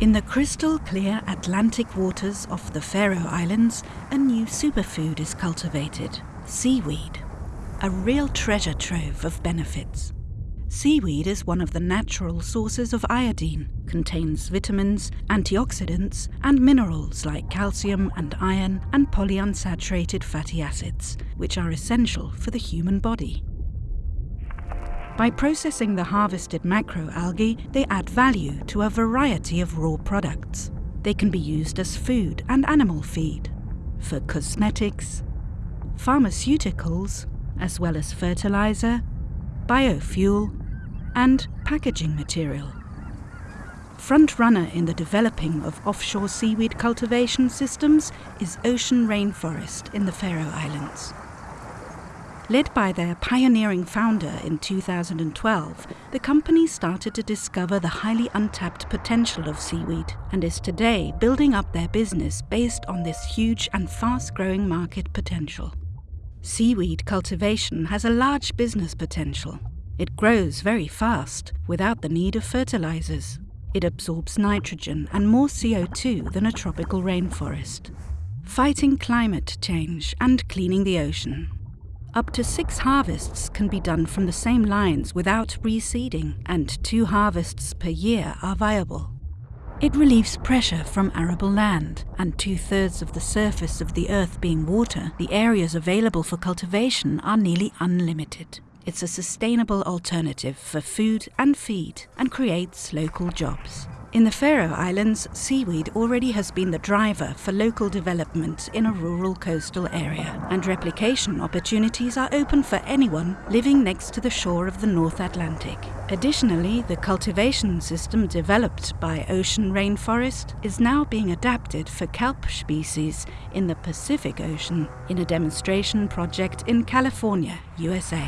In the crystal clear Atlantic waters off the Faroe Islands, a new superfood is cultivated seaweed. A real treasure trove of benefits. Seaweed is one of the natural sources of iodine, contains vitamins, antioxidants, and minerals like calcium and iron and polyunsaturated fatty acids, which are essential for the human body. By processing the harvested macroalgae, they add value to a variety of raw products. They can be used as food and animal feed, for cosmetics, pharmaceuticals, as well as fertilizer, biofuel, and packaging material. Frontrunner in the developing of offshore seaweed cultivation systems is Ocean Rainforest in the Faroe Islands. Led by their pioneering founder in 2012, the company started to discover the highly untapped potential of seaweed and is today building up their business based on this huge and fast growing market potential. Seaweed cultivation has a large business potential. It grows very fast without the need of fertilizers. It absorbs nitrogen and more CO2 than a tropical rainforest. Fighting climate change and cleaning the ocean. Up to six harvests can be done from the same lines without reseeding, and two harvests per year are viable. It relieves pressure from arable land, and two thirds of the surface of the earth being water, the areas available for cultivation are nearly unlimited. It's a sustainable alternative for food and feed and creates local jobs. In the Faroe Islands, seaweed already has been the driver for local development in a rural coastal area, and replication opportunities are open for anyone living next to the shore of the North Atlantic. Additionally, the cultivation system developed by Ocean Rainforest is now being adapted for kelp species in the Pacific Ocean in a demonstration project in California, USA.